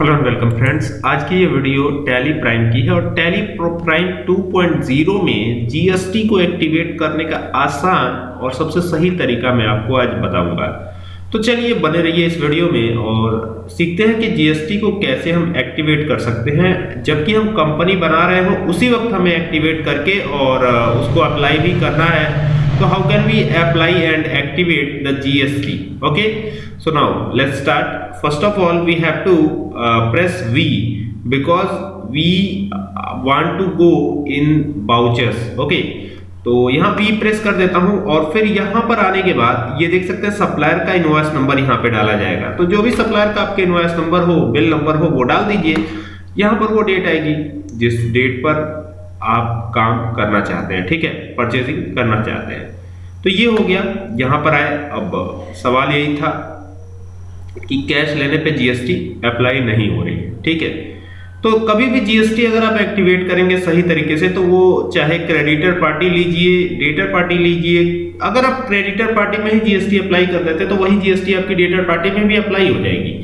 Hello and welcome friends आज की ये वीडियो टैली प्राइम की है और टैली प्राइम 2.0 में जीएसटी को एक्टिवेट करने का आसान और सबसे सही तरीका मैं आपको आज बताऊँगा। तो चलिए बने रहिए इस वीडियो में और सीखते हैं कि जीएसटी को कैसे हम एक्टिवेट कर सकते हैं। जबकि हम कंपनी बना रहे हो, उसी वक्त हमें एक्टिवेट करके और उसको अप्लाई भी करना है। so how can we apply and activate the GST okay? So now, let's start. First of all, we have to uh, press V because we want to go in vouchers. Okay. तो यहाँ B press कर देता हूँ और फिर यहाँ पर आने के बाद ये देख सकते हैं सप्लायर का इनवॉइस नंबर यहाँ पे डाला जाएगा। तो जो भी सप्लायर का आपके इनवॉइस नंबर हो बिल नंबर हो वो डाल दीजिए। यहाँ पर वो डेट आएगी जिस डेट पर आप काम करना चाहते हैं। ठीक है? परचेजिंग करना चाहते हैं। तो ये हो गया। यहाँ पर आए। अब सवाल यही था कि कैश लेने पे जीएसटी अप्लाई नहीं हो रही है ठीक है? तो कभी भी जीएसटी अगर आप एक्टिवेट करेंगे सही तरीके से तो वो चाहे क्रेडिटर पार्टी लीजिए डेटर पार्टी लीजिए, अगर आप क्रेडिटर पार्टी में ही जीएसटी अप्लाई कर देते तो वही जीएसटी आपकी डेटर पार्टी में भी अप्लाई हो जाएगी।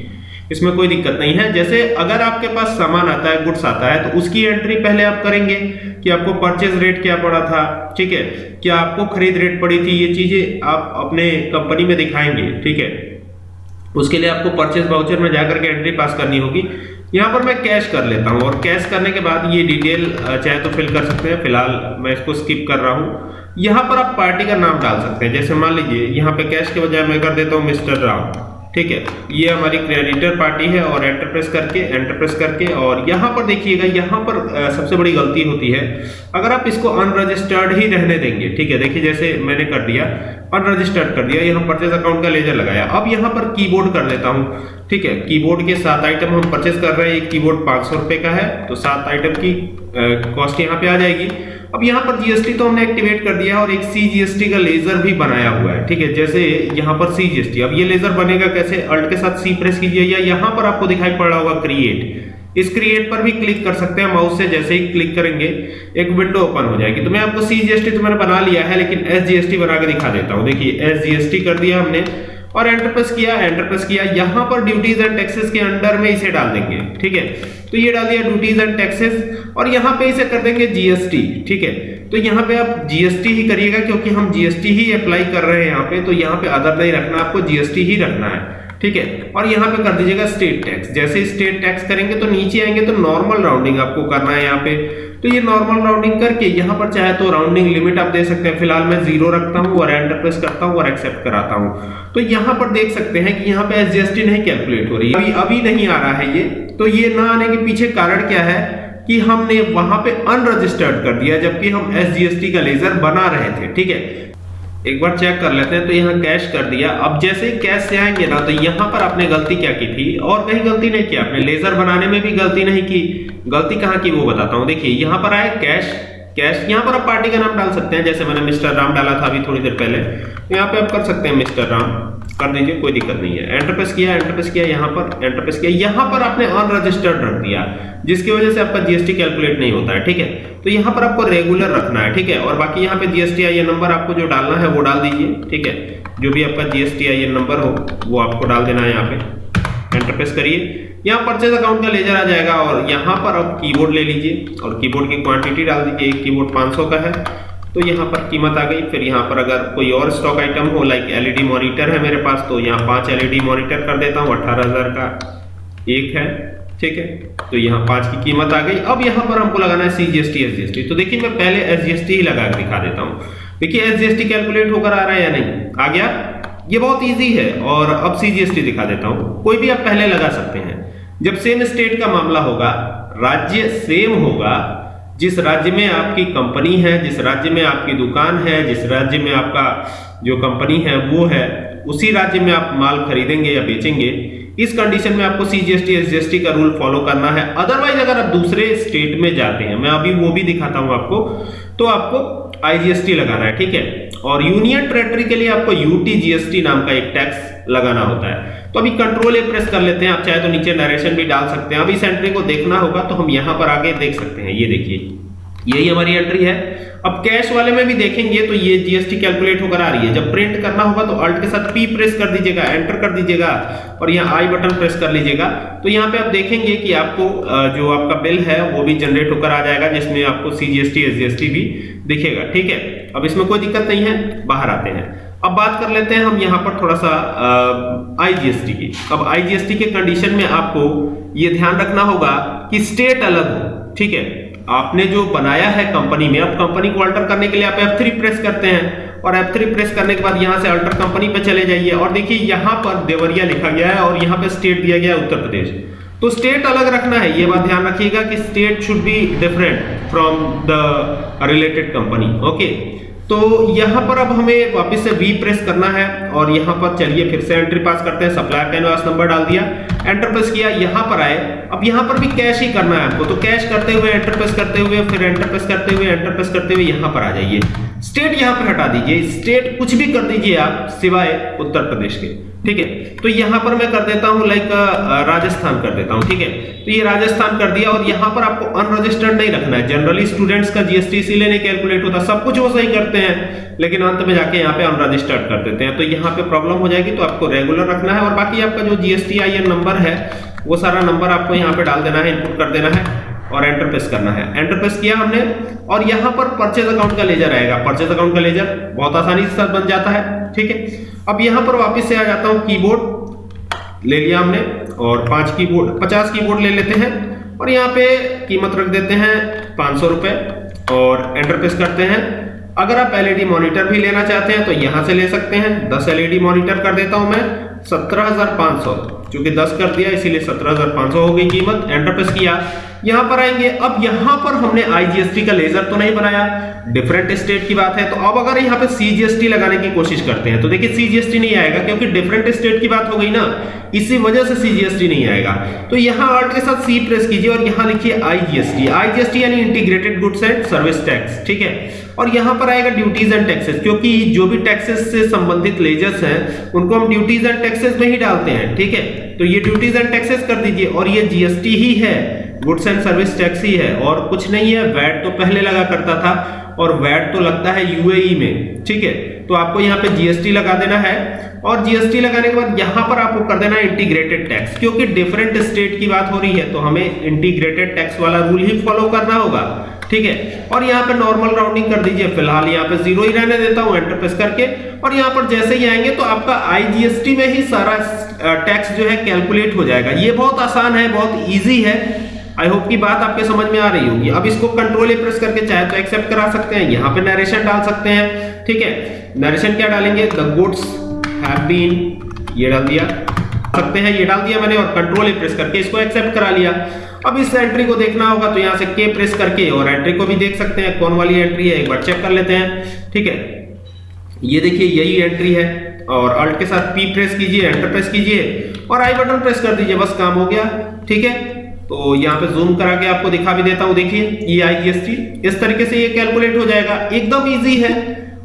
इसमें कोई दिक्कत नहीं है। जैसे अगर आपके पास सामान आता है गुड्स आता है तो उसकी एंट्री पहले आप करेंगे कि आपको परचेज रेट क्या पड़ा था, ठीक है? क्या आपको खरीद रेट पड़ी थी? ये चीज़ें आप अपने कंपनी में दिखाएँगे, ठीक है? उसके लिए आपको परचेज वाउचर में जाकर के एंट्री पास करनी होगी। यहाँ पर मैं कैश कर लेता हूँ और कैश करने के बाद ये डिटेल चाहे तो फिल कर सकते हैं। फ़िलहाल मैं इसको स्किप कर रहा हूँ। यहाँ पर आप पार्टी का नाम डाल सकते हैं। जैसे मान लीजिए, यहाँ पे कैश के बजाय मैं कर देता हूँ मिस्टर राम ठीक है? ये हमारी क्रेडिटर पार्टी है और एंटरप्रेस करके एंटरप्रेस करके और यहाँ पर देखिएगा, यहाँ पर सबसे बड़ी गलती होती है। अगर आप इसको अनरजिस्टर्ड ही रहने देंगे, ठीक है? देखिए, जैसे मैंने कर दिया। अनरजिस्टर्ड कर दिया, यहाँ परचेज अकाउंट का लेजर लगाया। अब यहाँ पर कीबोर्ड कर लेता हूँ, ठीक है? कीबोर्ड के सात आइटम हम परचेज कर रहे हैं, एक कीबोर्ड पाँच सौ रुपए का है तो सात आइटम की कॉस्ट यहाँ पे आ जाएगी। अब यहाँ पर जीएसटी तो हमने एक्टिवेट कर दिया और एक सी जीएसटी का लेजर भी बनाया हुआ है, ठीक है? जैसे यहाँ पर सी जीएसटी अब ये लेजर बनेगा कैसे? अल्ट के साथ सी प्रेस कीजिए या यहाँ पर आपको दिखाई पड़ रहा होगा क्रिएट इस क्रिएट पर भी क्लिक कर सकते हैं माउस से, जैसे ही क्लिक करेंगे, एक विंडो ओपन हो जाएगी। तो मैं आपको सी जीएसटी तो मैंने बना लिया है, लेकिन एस जीएसटी बना के दिखा देता हूँ। देखिए एस जीएसटी कर दिया हमने और एंटर प्रेस किया एंटर प्रेस किया। यहाँ पर ड्यूटीज़ एंड टैक्सेस के अंडर में इसे डाल देंगे, ठीक है? तो ये डाल दिया ड्यूटीज़ एंड टैक्सेस और यहाँ पे इसे कर देंगे जीएसटी ठीक है? तो यहाँ पे आप जीएसटी ही करिएगा, क्योंकि हम जीएसटी ही अप्लाई कर रहे हैं यहाँ पे। तो यहाँ पे अदर नहीं रखना, आपको जीएसटी ही रखना है। ठीक है? और यहाँ पे कर दीजिएगा स्टेट टैक्स जैसे स्टेट टैक्स करेंगे तो नीचे आएँगे तो नॉर्मल राउंडिंग आपको करना है यहाँ पे। तो ये नॉर्मल राउंडिंग करके यहाँ पर चाहे तो राउंडिंग लिमिट आप दे सकते हैं। फ़िलहाल मैं ज़ीरो रखता हूँ और एंटर प्रेस करता हूँ और एक्सेप्ट कराता हूँ। तो यहाँ पर देख सकते हैं कि यहाँ पे एसजीएसटी नहीं कैलकुलेट हो रही अभी अभी नहीं आ रहा है ये। तो ये ना आने के पीछे कारण क्या है? कि हमने वहाँ पे अनरजिस्टर्ड कर दिया जबकि हम एसजीएसटी का लेजर बना रहे थे। ठीक है? एक बार चेक कर लेते हैं तो यहाँ कैश कर दिया। अब जैसे ही कैश से आएँगे ना तो यहाँ पर आपने गलती क्या की थी? और कहीं गलती नहीं की आपने। लेजर बनाने में भी गलती नहीं की। गलती कहाँ की वो बताता हूँ। देखिए, यहाँ पर आए कैश कैश यहाँ पर आप पार्टी का नाम डाल सकते हैं, जैसे मैंने मिस्टर राम डाला था अभी थोड़ी देर पहले। तो यहाँ पे आप कर सकते हैं, मिस्टर राम। कर दीजिए कोई दिक्कत नहीं है। एंटर प्रेस किया एंटर प्रेस किया, यहाँ पर एंटर प्रेस किया। यहाँ पर आपने अनरजिस्टर्ड रख दिया, जिसकी वजह से आपका जीएसटी कैलकुलेट नहीं होता है, ठीक है? तो यहाँ पर आपको रेगुलर रखना है, ठीक है? और बाकी यहाँ पे जीएसटी आई नंबर आपको जो डालना है, वो डाल दीजिए, ठीक है? जो भी आपका जीएसटी आई नंबर हो, वो आपको डाल देना है यहाँ पे। एंटर प्रेस करिए। यहाँ परचेज अकाउंट का लेजर आ जाएगा और यहाँ पर आप कीबोर्ड ले लीजिए और कीबोर्ड की क्वांटिटी डाल दीजिए। एक कीबोर्ड 500 का है। तो यहाँ पर कीमत आ गई। फिर यहाँ पर अगर कोई और स्टॉक आइटम हो लाइक एलईडी मॉनिटर है मेरे पास तो यहाँ पाँच एलईडी मॉनिटर कर देता हूँ, अठारह का एक है, ठीक है? तो यहाँ पाँच की कीमत आ गई। अब यहाँ पर हमको लगाना है C G S T S G S T तो देखिए, मैं पहले एस जी एस टी ही लगा कर दिखा देता हूँ। देखिए S G S T calculate होकर आ रहा है या नहीं? आ गया? ये बहुत ईजी है, और अब सी जी एस टी दिखा देता हूँ। कोई भी आप पहले लगा सकते हैं। जब सेम स्टेट का मामला होगा, राज्य सेम होगा जिस राज्य में आपकी कंपनी है, जिस राज्य में आपकी दुकान है, जिस राज्य में आपका जो कंपनी है, वो है, उसी राज्य में आप माल खरीदेंगे या बेचेंगे, इस कंडीशन में आपको सीजीएसटी एसजीएसटी का रूल फॉलो करना है। अदरवाइज़ अगर आप दूसरे स्टेट में जाते हैं, मैं अभी वो भी दिखाता हूँ आपको तो आपको आईजीएसटी लगाना है, ठीक है? और यूनियन टेरेटरी के लिए आपको यूटी जीएसटी नाम का एक टैक्स लगाना होता है। तो अभी कंट्रोल ए प्रेस कर लेते हैं। आप चाहे तो नीचे नरेशन भी डाल सकते हैं। अभी इस एंट्री को देखना होगा तो हम यहाँ पर आगे देख सकते हैं। ये देखिए, यही हमारी एंट्री है। अब कैश वाले में भी देखेंगे तो ये जीएसटी कैलकुलेट होकर आ रही है। जब प्रिंट करना होगा तो अल्ट के साथ पी प्रेस कर दीजिएगा एंटर कर दीजिएगा, और यहाँ आई बटन प्रेस कर लीजिएगा। तो यहाँ पे आप देखेंगे कि आपको जो आपका बिल है, वो भी जनरेट होकर आ जाएगा, जिसमें आपको सीजीएसटी एसजीएसटी भी दिखेगा। ठीक है? अब इसमें कोई दिक्कत नहीं है, बाहर आते हैं। अब बात कर लेते हैं हम यहाँ पर थोड़ा सा आईजीएसटी की। अब आईजीएसटी के कंडीशन में आपको ये ध्यान रखना होगा कि स्टेट अलग हो, ठीक है? आपने जो बनाया है कंपनी में, अब कंपनी को अल्टर करने के लिए आप F3 प्रेस करते हैं और F3 प्रेस करने के बाद यहाँ से अल्टर कंपनी पे चले जाइए और देखिए यहाँ पर देवरिया लिखा गया है और यहाँ पे स्टेट दिया गया है उत्तर प्रदेश। तो स्टेट अलग रखना है, ये बात ध्यान रखिएगा कि state should be different from the related company okay तो यहाँ पर अब हमें वापस से वी प्रेस करना है और यहाँ पर चलिए फिर से एंट्री पास करते हैं। सप्लायर कैनवास नंबर डाल दिया। एंटर प्रेस किया, यहाँ पर आए। अब यहाँ पर भी कैश ही करना है आपको। तो कैश करते हुए एंटर प्रेस करते हुए, फिर एंटर प्रेस करते हुए एंटर प्रेस करते हुए यहाँ पर आ जाइए। स्टेट यहाँ पर हटा दीजिए। स्टेट कुछ भी कर दीजिए आप, सिवाय उत्तर प्रदेश के। ठीक है? तो यहाँ पर मैं कर देता हूँ लाइक राजस्थान कर देता हूँ। ठीक है? तो ये राजस्थान कर दिया और यहाँ पर आपको अनरजिस्टर्ड नहीं रखना है। जनरली स्टूडेंट्स का जीएसटी इसीलिए नहीं कैलकुलेट होता। सब कुछ वो सही करते हैं, लेकिन अंत में जाके यहाँ पे अनरजिस्टर्ड कर देते हैं। तो यहाँ पे प्रॉब्लम हो जाएगी तो आपको रेगुलर रखना है। और बाकी आपका जो जीएसटी आई नंबर है वो सारा नंबर आपको यहाँ पे डाल देना है इनपुट कर देना है और एंटर प्रेस करना है। एंटर प्रेस किया हमने और यहाँ पर परचेज अकाउंट का लेजर आएगा। परचेज अकाउंट का लेजर बहुत आसानी से बन जाता है ठीक है? अब यहाँ पर वापस से आ जाता हूँ कीबोर्ड ले लिया हमने और पाँच कीबोर्ड पचास कीबोर्ड ले लेते हैं और यहाँ पे कीमत रख देते हैं पाँच सौ और एंटर प्रेस करते हैं। अगर आप एलईडी मॉनिटर भी लेना चाहते हैं तो यहाँ से ले सकते हैं। 10 एलईडी मॉनिटर कर देता हूँ मैं 17,500 क्योंकि 10 कर दिया इसीलिए 17,500 हो गई कीमत। एंटर किया। यहाँ पर आएँगे। अब यहाँ पर हमने आईजीएसटी का लेजर तो नहीं बनाया। डिफरेंट स्टेट की बात है। तो अब अगर यहाँ पे सीजीएसटी लगाने की कोशिश करते हैं तो देखिए सीजीएसटी नहीं आएगा, क्योंकि डिफरेंट स्टेट की बात हो गई ना। इसी वजह से सीजीएसटी नहीं आएगा। तो यहाँ अल्ट के साथ सी प्रेस कीजिए और यहाँ लिखिए आईजीएसटी आईजीएसटी यानी integrated goods and service tax ठीक है? और यहाँ पर आएगा ड्यूटीज़ एंड टैक्सेस क्योंकि जो भी टैक्सेस से संबंधित लेजर्स हैं, उनको हम ड्यूटीज़ एंड टैक्सेस में ही डालते हैं, ठीक है? तो ये ड्यूटीज़ एंड टैक्सेस कर दीजिए और ये जीएसटी ही है। गुड्स एंड सर्विस टैक्स ही है और कुछ नहीं है, वैट तो पहले लगा करता था और वैट तो लगता है यूएई e में, ठीक है? तो आपको यहाँ पे जीएसटी लगा देना है और जीएसटी लगाने के बाद यहाँ पर आपको कर देना है इंटीग्रेटेड टैक्स क्योंकि डिफरेंट स्टेट की बात हो रही है तो हमें इंटीग्रेटेड टैक्स वाला रूल ही फॉलो करना होगा, ठीक है? और यहाँ पे नॉर्मल राउंडिंग कर दीजिए, फ़िलहाल यहाँ पे ज़ीरो ही रहने देता हूँ एंटर प्रेस करके। और यहाँ पर जैसे ही आएँगे तो आपका आईजीएसटी में ही सारा टैक्स जो है कैलकुलेट हो जाएगा। ये बहुत आसान है, बहुत ईजी है आई होप की बात आपके समझ में आ रही होगी। अब इसको कंट्रोल ए प्रेस करके चाहे तो एक्सेप्ट करा सकते हैं। यहाँ पे नरेशन डाल सकते हैं। ठीक है? नरेशन क्या डालेंगे? द गुड्स हैव बीन ये डाल दिया। सकते हैं, ये डाल दिया मैंने और कंट्रोल ए प्रेस करके इसको एक्सेप्ट करा लिया। अब इस एंट्री को देखना होगा तो यहाँ से के प्रेस करके और एंट्री को भी देख सकते हैं। कौन वाली एंट्री है? एक बार चेक कर लेते हैं। ठीक है? ये देखिए, यही एंट्री है। और अल्ट के साथ पी प्रेस कीजिए एंटर प्रेस कीजिए। और आई बटन प्रेस कर दीजिए, बस काम हो गया। ठीक है? तो यहाँ पे जूम करा के आपको दिखा भी देता हूँ। देखिए ई आई एस टी इस तरीके से ये कैलकुलेट हो जाएगा। एकदम इजी है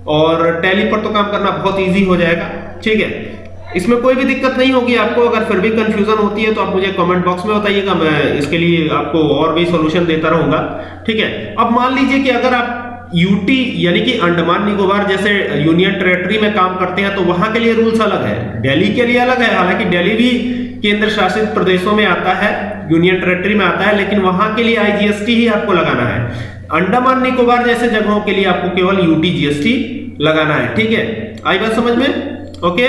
और टैली पर तो काम करना बहुत इजी हो जाएगा। ठीक है? इसमें कोई भी दिक्कत नहीं होगी आपको। अगर फिर भी कंफ्यूजन होती है तो आप मुझे कमेंट बॉक्स में बताइएगा। मैं इसके लिए आपको और भी सॉल्यूशन देता रहूँगा। ठीक है? अब मान लीजिए कि अगर आप यूटी यानी कि अंडमान निकोबार जैसे यूनियन टेरेटरी में काम करते हैं तो वहाँ के लिए रूल्स अलग है। दिल्ली के लिए अलग है। हालाँकि दिल्ली भी केंद्र शासित प्रदेशों में आता है। यूनियन टेरेटरी में आता है, लेकिन वहाँ के लिए आईजीएसटी ही आपको लगाना है। अंडमान निकोबार जैसे जगहों के लिए आपको केवल यूटी जीएसटी लगाना है, ठीक है? आई बात समझ में? ओके